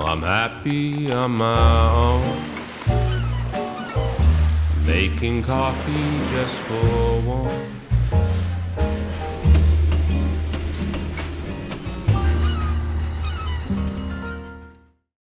I'm happy on my own. Making coffee just for.